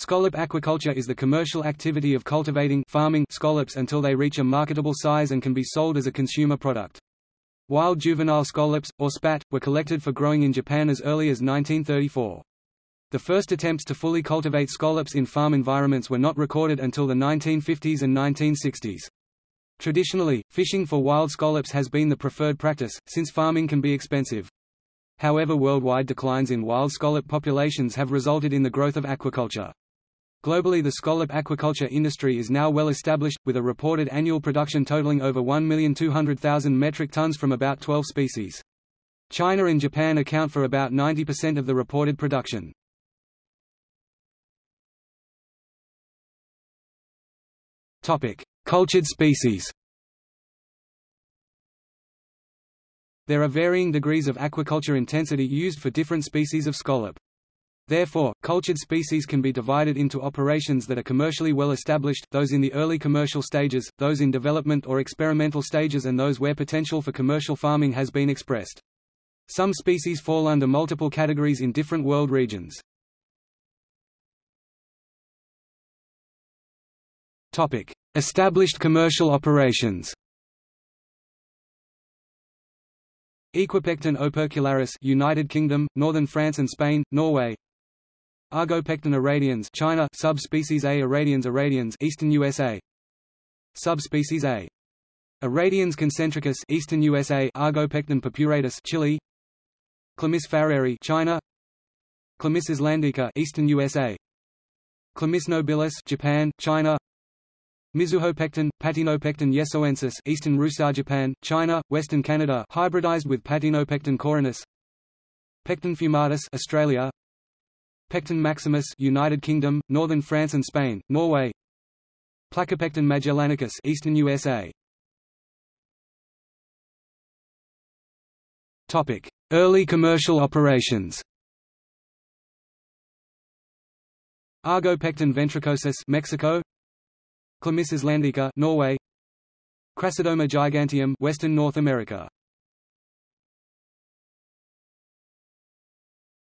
Scallop aquaculture is the commercial activity of cultivating farming scallops until they reach a marketable size and can be sold as a consumer product. Wild juvenile scallops, or spat, were collected for growing in Japan as early as 1934. The first attempts to fully cultivate scallops in farm environments were not recorded until the 1950s and 1960s. Traditionally, fishing for wild scallops has been the preferred practice, since farming can be expensive. However worldwide declines in wild scallop populations have resulted in the growth of aquaculture. Globally the scallop aquaculture industry is now well established, with a reported annual production totaling over 1,200,000 metric tons from about 12 species. China and Japan account for about 90% of the reported production. Cultured species There are varying degrees of aquaculture intensity used for different species of scallop. Therefore, cultured species can be divided into operations that are commercially well established, those in the early commercial stages, those in development or experimental stages and those where potential for commercial farming has been expressed. Some species fall under multiple categories in different world regions. Topic: Established commercial operations Aequipecten opercularis United Kingdom, Northern France and Spain, Norway Argopecten irradians China subspecies A irradians irradians Eastern USA Subspecies A. Irradians concentricus Eastern USA Argopecten purpuratus Chile. Chlamys farreri China. Chlamys islandica Eastern USA Chlamys nobilis Japan, China. Mizuhopecten, Patinopecten yesoensis Eastern Russia Japan, China, Western Canada hybridized with Patinopecten caurinus. Pecten fumatus Australia Pecten maximus United Kingdom, Northern France and Spain, Norway. Placopecten magellanicus Eastern USA Topic: Early commercial operations. Argopecten ventricosus Mexico. Chlamys islandica Norway. Crassadoma giganteum Western North America.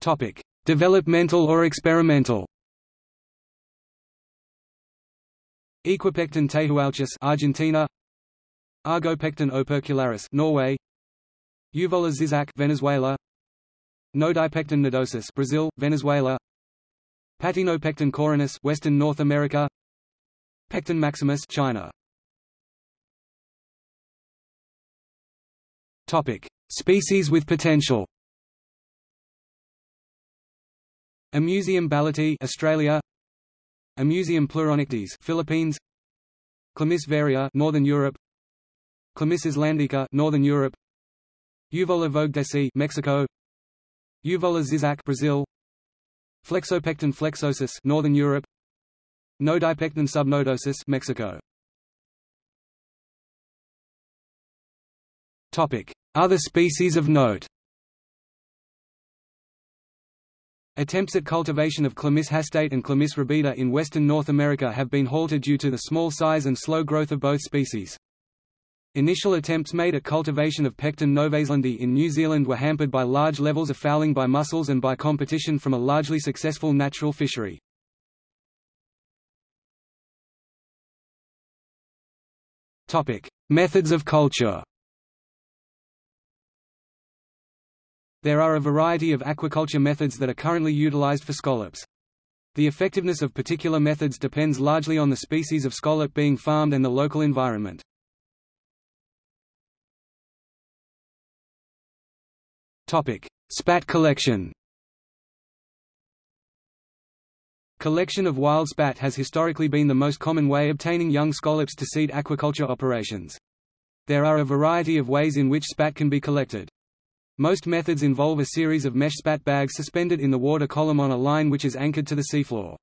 Topic Developmental or experimental. Aequipecten tehuelchus Argentina. Argopecten opercularis Norway. Euvola ziczac Venezuela. Nodipecten nodosus Brazil, Venezuela. Patinopecten caurinus Western North America. Pecten maximus China. Topic: Species with potential. Amusium balloti Australia. Amusium pleuronectes Philippines. Chlamys varia Northern Europe. Chlamys islandica Northern Europe. Euvola vogdesi Mexico. Euvola ziczac Brazil. Flexopecten flexuosus Northern Europe. Nodipecten subnodosus Mexico. Topic: Other species of note. Attempts at cultivation of Chlamys hastata and Chlamys rubida in western North America have been halted due to the small size and slow growth of both species. Initial attempts made at cultivation of Pecten novaezelandiae in New Zealand were hampered by large levels of fouling by mussels and by competition from a largely successful natural fishery. Methods of culture. There are a variety of aquaculture methods that are currently utilized for scallops. The effectiveness of particular methods depends largely on the species of scallop being farmed and the local environment. Topic: Spat collection. Collection of wild spat has historically been the most common way obtaining young scallops to seed aquaculture operations. There are a variety of ways in which spat can be collected. Most methods involve a series of mesh spat bags suspended in the water column on a line which is anchored to the seafloor.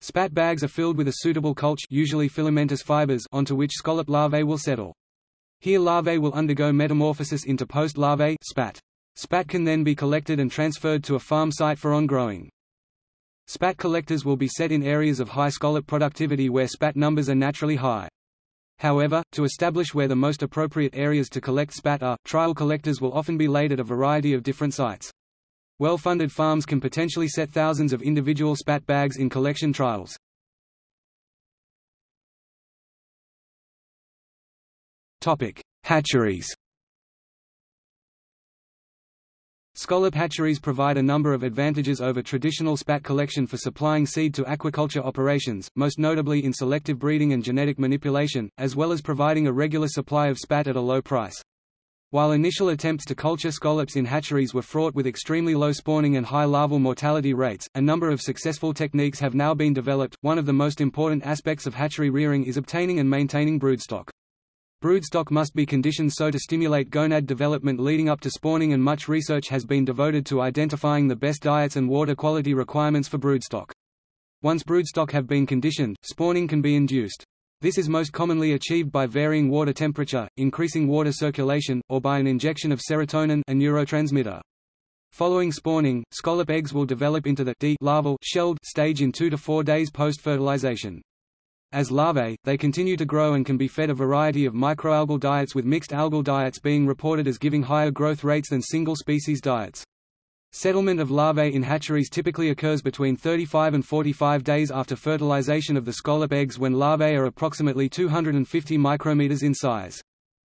Spat bags are filled with a suitable culture usually filamentous fibers onto which scallop larvae will settle. Here larvae will undergo metamorphosis into post-larvae spat. Spat can then be collected and transferred to a farm site for on-growing. Spat collectors will be set in areas of high scallop productivity where spat numbers are naturally high. However, to establish where the most appropriate areas to collect spat are, trial collectors will often be laid at a variety of different sites. Well-funded farms can potentially set thousands of individual spat bags in collection trials. Topic: Hatcheries Scallop hatcheries provide a number of advantages over traditional spat collection for supplying seed to aquaculture operations, most notably in selective breeding and genetic manipulation, as well as providing a regular supply of spat at a low price. While initial attempts to culture scallops in hatcheries were fraught with extremely low spawning and high larval mortality rates, a number of successful techniques have now been developed. One of the most important aspects of hatchery rearing is obtaining and maintaining broodstock. Broodstock must be conditioned so to stimulate gonad development leading up to spawning and much research has been devoted to identifying the best diets and water quality requirements for broodstock. Once broodstock have been conditioned, spawning can be induced. This is most commonly achieved by varying water temperature, increasing water circulation, or by an injection of serotonin a neurotransmitter. Following spawning, scallop eggs will develop into the D larval shelled stage in 2 to 4 days post-fertilization. As larvae, they continue to grow and can be fed a variety of microalgal diets with mixed algal diets being reported as giving higher growth rates than single-species diets. Settlement of larvae in hatcheries typically occurs between 35 and 45 days after fertilization of the scallop eggs when larvae are approximately 250 micrometers in size.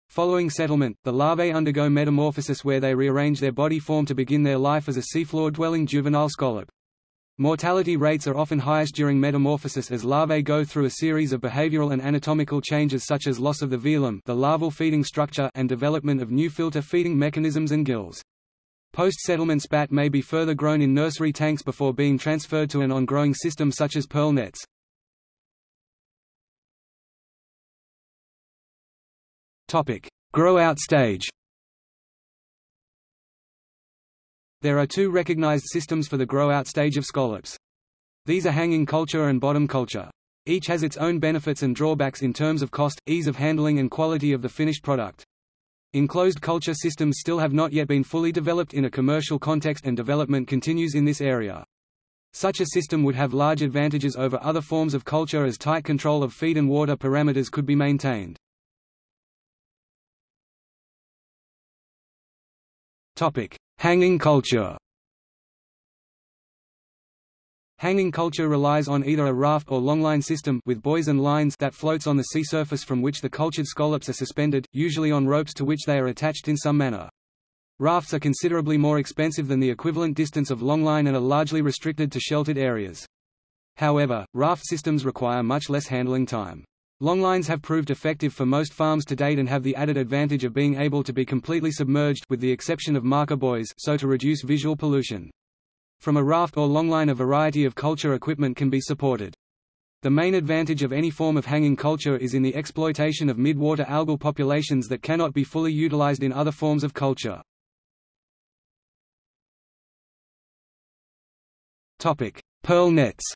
Following settlement, the larvae undergo metamorphosis where they rearrange their body form to begin their life as a seafloor-dwelling juvenile scallop. Mortality rates are often highest during metamorphosis as larvae go through a series of behavioral and anatomical changes such as loss of the velum the larval feeding structure and development of new filter feeding mechanisms and gills. Post-settlement spat may be further grown in nursery tanks before being transferred to an on-growing system such as pearl nets. Grow-out stage There are two recognized systems for the grow-out stage of scallops. These are hanging culture and bottom culture. Each has its own benefits and drawbacks in terms of cost, ease of handling and quality of the finished product. Enclosed culture systems still have not yet been fully developed in a commercial context and development continues in this area. Such a system would have large advantages over other forms of culture as tight control of feed and water parameters could be maintained. Topic: Hanging culture Hanging culture relies on either a raft or longline system with buoys and lines that floats on the sea surface from which the cultured scallops are suspended, usually on ropes to which they are attached in some manner. Rafts are considerably more expensive than the equivalent distance of longline and are largely restricted to sheltered areas. However, raft systems require much less handling time. Longlines have proved effective for most farms to date and have the added advantage of being able to be completely submerged with the exception of marker buoys so to reduce visual pollution. From a raft or longline a variety of culture equipment can be supported. The main advantage of any form of hanging culture is in the exploitation of mid-water algal populations that cannot be fully utilized in other forms of culture. Topic: Pearl nets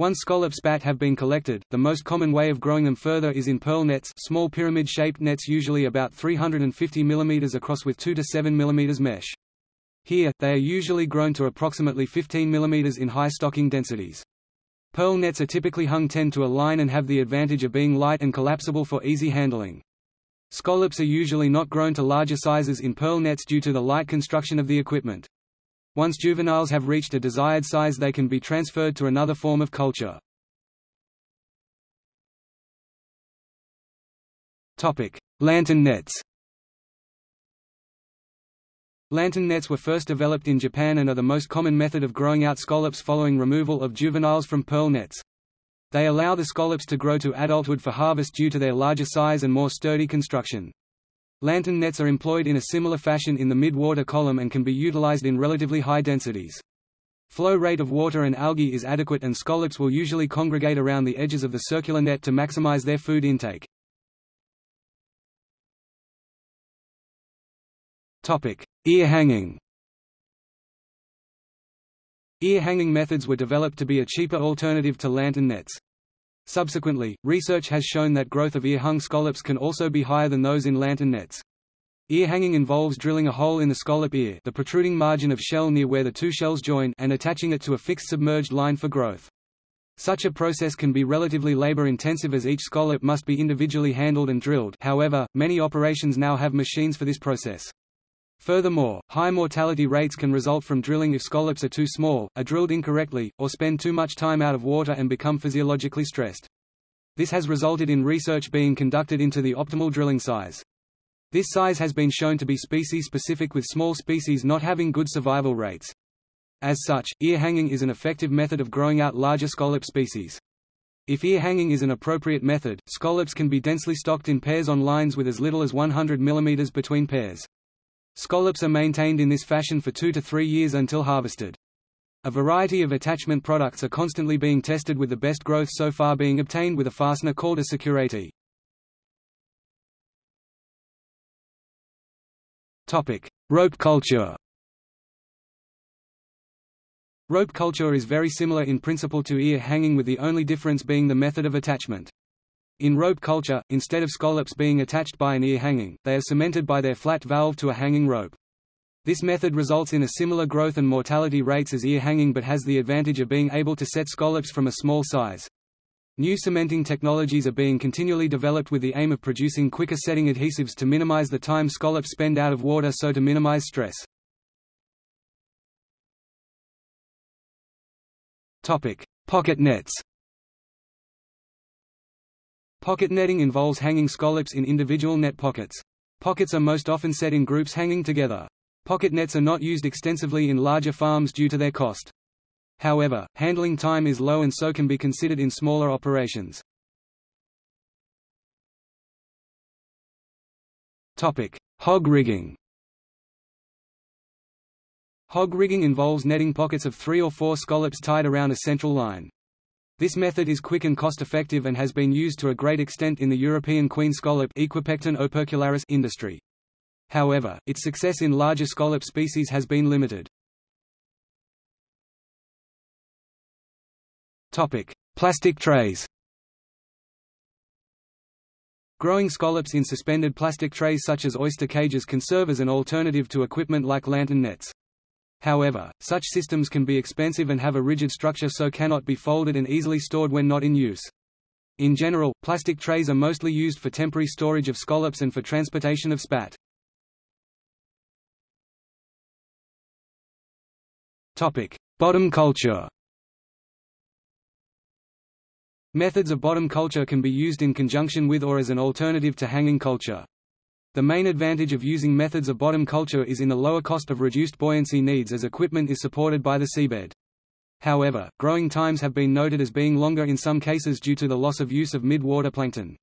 once scallop spat have been collected, the most common way of growing them further is in pearl nets small pyramid-shaped nets usually about 350 mm across with 2 to 7 mm mesh. Here, they are usually grown to approximately 15 mm in high stocking densities. Pearl nets are typically hung 10 to a line and have the advantage of being light and collapsible for easy handling. Scallops are usually not grown to larger sizes in pearl nets due to the light construction of the equipment. Once juveniles have reached a desired size they can be transferred to another form of culture. Lantern nets Lantern nets were first developed in Japan and are the most common method of growing out scallops following removal of juveniles from pearl nets. They allow the scallops to grow to adulthood for harvest due to their larger size and more sturdy construction. Lantern nets are employed in a similar fashion in the mid-water column and can be utilized in relatively high densities. Flow rate of water and algae is adequate and scallops will usually congregate around the edges of the circular net to maximize their food intake. Ear hanging Ear hanging methods were developed to be a cheaper alternative to lantern nets. Subsequently, research has shown that growth of ear-hung scallops can also be higher than those in lantern nets. Ear hanging involves drilling a hole in the scallop ear the protruding margin of shell near where the two shells join and attaching it to a fixed submerged line for growth. Such a process can be relatively labor-intensive as each scallop must be individually handled and drilled however, many operations now have machines for this process. Furthermore, high mortality rates can result from drilling if scallops are too small, are drilled incorrectly, or spend too much time out of water and become physiologically stressed. This has resulted in research being conducted into the optimal drilling size. This size has been shown to be species-specific with small species not having good survival rates. As such, ear hanging is an effective method of growing out larger scallop species. If ear hanging is an appropriate method, scallops can be densely stocked in pairs on lines with as little as 100 mm between pairs. Scallops are maintained in this fashion for two to three years until harvested. A variety of attachment products are constantly being tested with the best growth so far being obtained with a fastener called a security. Rope culture Rope culture is very similar in principle to ear hanging with the only difference being the method of attachment. In rope culture, instead of scallops being attached by an ear hanging, they are cemented by their flat valve to a hanging rope. This method results in a similar growth and mortality rates as ear hanging but has the advantage of being able to set scallops from a small size. New cementing technologies are being continually developed with the aim of producing quicker setting adhesives to minimize the time scallops spend out of water so to minimize stress. Topic: Pocket nets. Pocket netting involves hanging scallops in individual net pockets. Pockets are most often set in groups hanging together. Pocket nets are not used extensively in larger farms due to their cost. However, handling time is low and so can be considered in smaller operations. Topic: Hog rigging Hog rigging involves netting pockets of three or four scallops tied around a central line. This method is quick and cost-effective and has been used to a great extent in the European queen scallop industry. However, its success in larger scallop species has been limited. Topic: Plastic trays. Growing scallops in suspended plastic trays such as oyster cages can serve as an alternative to equipment like lantern nets. However, such systems can be expensive and have a rigid structure so cannot be folded and easily stored when not in use. In general, plastic trays are mostly used for temporary storage of scallops and for transportation of spat. Topic: Bottom culture Methods of bottom culture can be used in conjunction with or as an alternative to hanging culture. The main advantage of using methods of bottom culture is in the lower cost of reduced buoyancy needs as equipment is supported by the seabed. However, growing times have been noted as being longer in some cases due to the loss of use of mid-water plankton.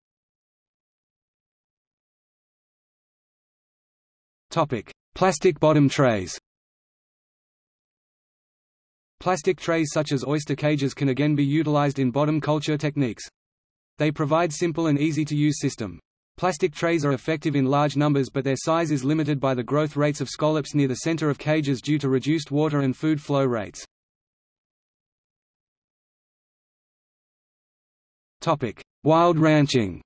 Topic: Plastic bottom trays Plastic trays such as oyster cages can again be utilized in bottom culture techniques. They provide simple and easy to use system. Plastic trays are effective in large numbers but their size is limited by the growth rates of scallops near the center of cages due to reduced water and food flow rates. Wild ranching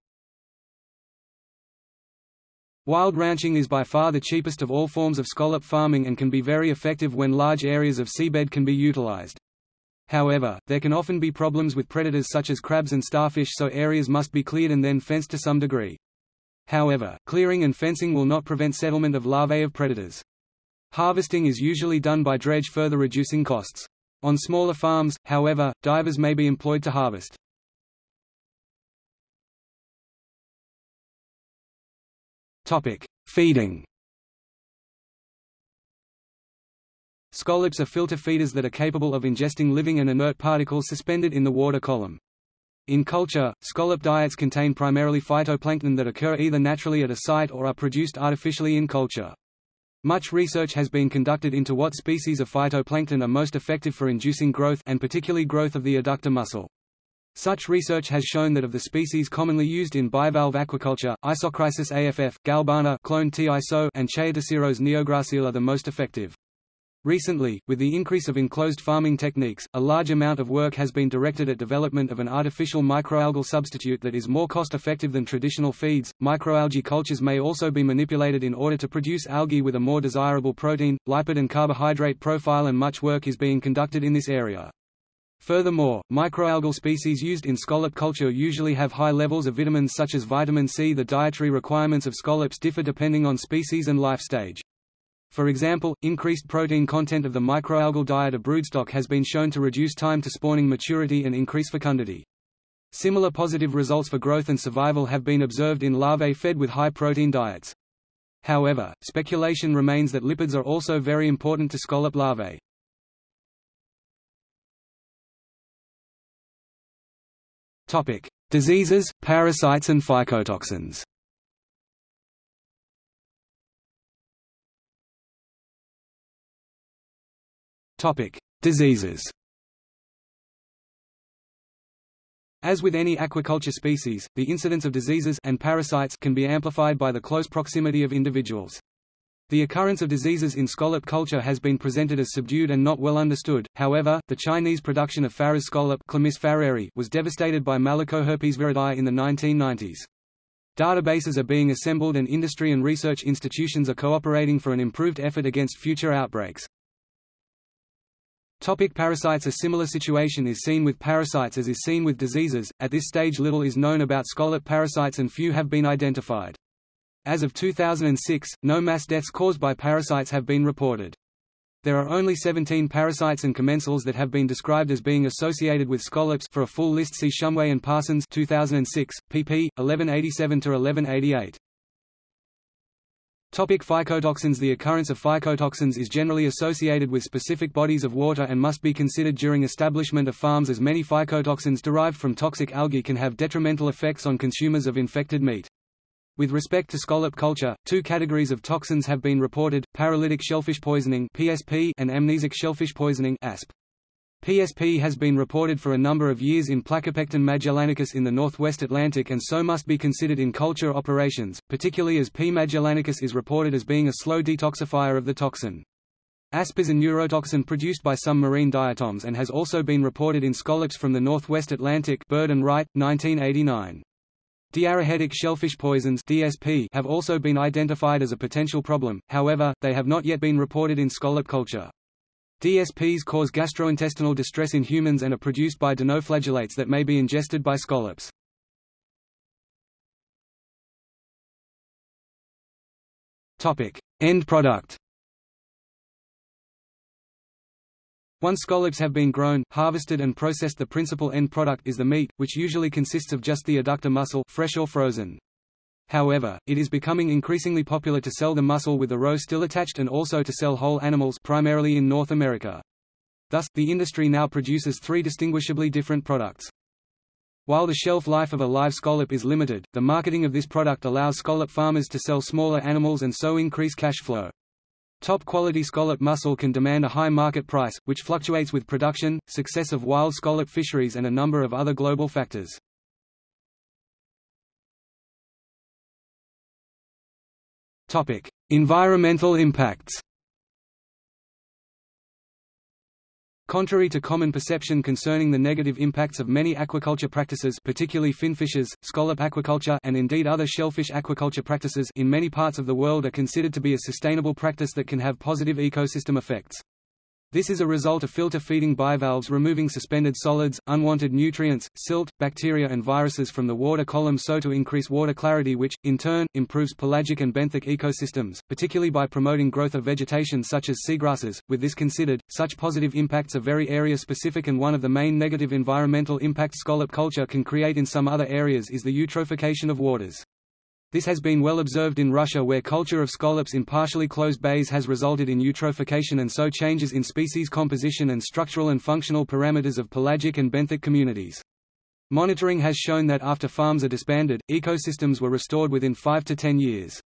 Wild ranching is by far the cheapest of all forms of scallop farming and can be very effective when large areas of seabed can be utilized. However, there can often be problems with predators such as crabs and starfish so areas must be cleared and then fenced to some degree. However, clearing and fencing will not prevent settlement of larvae of predators. Harvesting is usually done by dredge further reducing costs. On smaller farms, however, divers may be employed to harvest. Feeding Scallops are filter feeders that are capable of ingesting living and inert particles suspended in the water column. In culture, scallop diets contain primarily phytoplankton that occur either naturally at a site or are produced artificially in culture. Much research has been conducted into what species of phytoplankton are most effective for inducing growth and particularly growth of the adductor muscle. Such research has shown that of the species commonly used in bivalve aquaculture, Isochrysis aff, galbana clone T. iso, and Chaetoceros neogracile are the most effective. Recently, with the increase of enclosed farming techniques, a large amount of work has been directed at development of an artificial microalgal substitute that is more cost-effective than traditional feeds. Microalgae cultures may also be manipulated in order to produce algae with a more desirable protein, lipid and carbohydrate profile and much work is being conducted in this area. Furthermore, microalgal species used in scallop culture usually have high levels of vitamins such as vitamin C. The dietary requirements of scallops differ depending on species and life stage. For example, increased protein content of the microalgal diet of broodstock has been shown to reduce time to spawning maturity and increase fecundity. Similar positive results for growth and survival have been observed in larvae fed with high-protein diets. However, speculation remains that lipids are also very important to scallop larvae. Diseases, parasites and phycotoxins. Diseases. As with any aquaculture species, the incidence of diseases and parasites can be amplified by the close proximity of individuals. The occurrence of diseases in scallop culture has been presented as subdued and not well understood, however, the Chinese production of Farrer's scallop was devastated by Malacoherpesviridae in the 1990s. Databases are being assembled and industry and research institutions are cooperating for an improved effort against future outbreaks. Topic parasites A similar situation is seen with parasites as is seen with diseases. At this stage little is known about scallop parasites and few have been identified. As of 2006, no mass deaths caused by parasites have been reported. There are only 17 parasites and commensals that have been described as being associated with scallops for a full list see Shumway and Parsons 2006, pp. 1187-1188. Topic phycotoxins The occurrence of phycotoxins is generally associated with specific bodies of water and must be considered during establishment of farms as many phycotoxins derived from toxic algae can have detrimental effects on consumers of infected meat. With respect to scallop culture, two categories of toxins have been reported, paralytic shellfish poisoning PSP and amnesic shellfish poisoning ASP. PSP has been reported for a number of years in Placopecten magellanicus in the northwest Atlantic and so must be considered in culture operations, particularly as P. magellanicus is reported as being a slow detoxifier of the toxin. Asp is a neurotoxin produced by some marine diatoms and has also been reported in scallops from the northwest Atlantic Bird and Wright, 1989. Diarrhetic shellfish poisons DSP have also been identified as a potential problem, however, they have not yet been reported in scallop culture. DSPs cause gastrointestinal distress in humans and are produced by dinoflagellates that may be ingested by scallops. Topic: End product. Once scallops have been grown, harvested and processed the principal end product is the meat, which usually consists of just the adductor muscle fresh or frozen. However, it is becoming increasingly popular to sell the muscle with the roe still attached and also to sell whole animals primarily in North America. Thus, the industry now produces three distinguishably different products. While the shelf life of a live scallop is limited, the marketing of this product allows scallop farmers to sell smaller animals and so increase cash flow. Top quality scallop muscle can demand a high market price, which fluctuates with production, success of wild scallop fisheries and a number of other global factors. Topic: Environmental impacts. Contrary to common perception concerning the negative impacts of many aquaculture practices particularly finfishes, scallop aquaculture and indeed other shellfish aquaculture practices in many parts of the world are considered to be a sustainable practice that can have positive ecosystem effects. This is a result of filter feeding bivalves removing suspended solids, unwanted nutrients, silt, bacteria and viruses from the water column so to increase water clarity which, in turn, improves pelagic and benthic ecosystems, particularly by promoting growth of vegetation such as seagrasses. With this considered, such positive impacts are very area-specific and one of the main negative environmental impacts scallop culture can create in some other areas is the eutrophication of waters. This has been well observed in Russia where culture of scallops in partially closed bays has resulted in eutrophication and so changes in species composition and structural and functional parameters of pelagic and benthic communities. Monitoring has shown that after farms are disbanded, ecosystems were restored within 5 to 10 years.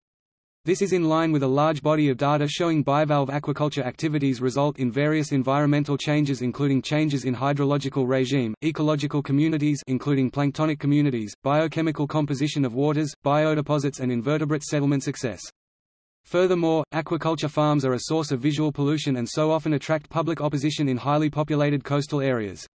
This is in line with a large body of data showing bivalve aquaculture activities result in various environmental changes including changes in hydrological regime, ecological communities including planktonic communities, biochemical composition of waters, biodeposits and invertebrate settlement success. Furthermore, aquaculture farms are a source of visual pollution and so often attract public opposition in highly populated coastal areas.